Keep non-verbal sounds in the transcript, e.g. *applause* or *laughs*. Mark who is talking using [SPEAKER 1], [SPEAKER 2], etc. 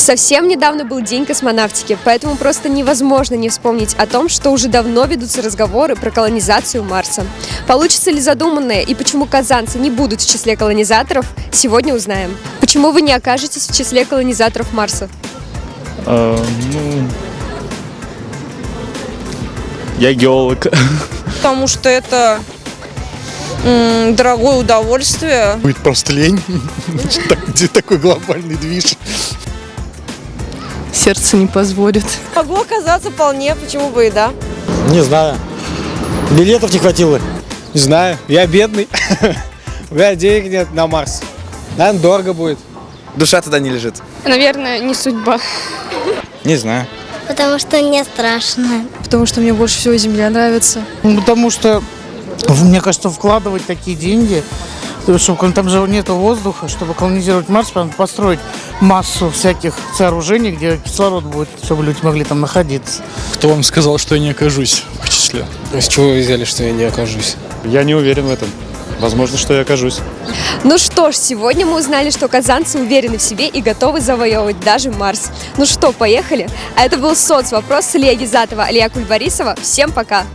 [SPEAKER 1] Совсем недавно был День космонавтики, поэтому просто невозможно не вспомнить о том, что уже давно ведутся разговоры про колонизацию Марса. Получится ли задуманное и почему казанцы не будут в числе колонизаторов, сегодня узнаем. Почему вы не окажетесь в числе колонизаторов Марса?
[SPEAKER 2] А, ну, я геолог.
[SPEAKER 3] потому что это дорогое удовольствие.
[SPEAKER 4] Будет просто лень. *laughs* Такой глобальный движ?
[SPEAKER 5] Сердце не позволит.
[SPEAKER 3] Могло оказаться вполне, почему бы и да.
[SPEAKER 6] Не знаю. Билетов не хватило.
[SPEAKER 7] Не знаю, я бедный. У меня денег нет на Марс. Наверное, дорого будет.
[SPEAKER 8] Душа туда не лежит.
[SPEAKER 5] Наверное, не судьба.
[SPEAKER 7] Не знаю.
[SPEAKER 9] Потому что мне страшно.
[SPEAKER 5] Потому что мне больше всего Земля нравится.
[SPEAKER 10] Ну, Потому что, мне кажется, вкладывать такие деньги, чтобы там же нет воздуха, чтобы колонизировать Марс, надо построить массу всяких сооружений, где кислород будет, чтобы люди могли там находиться.
[SPEAKER 2] Кто вам сказал, что я не окажусь в числе?
[SPEAKER 7] С чего вы взяли, что я не окажусь?
[SPEAKER 4] Я не уверен в этом. Возможно, что я окажусь.
[SPEAKER 1] Ну что ж, сегодня мы узнали, что казанцы уверены в себе и готовы завоевывать даже Марс. Ну что, поехали? А это был соцвопрос с Илья Гизатова, Алия Кульбарисова. Всем пока!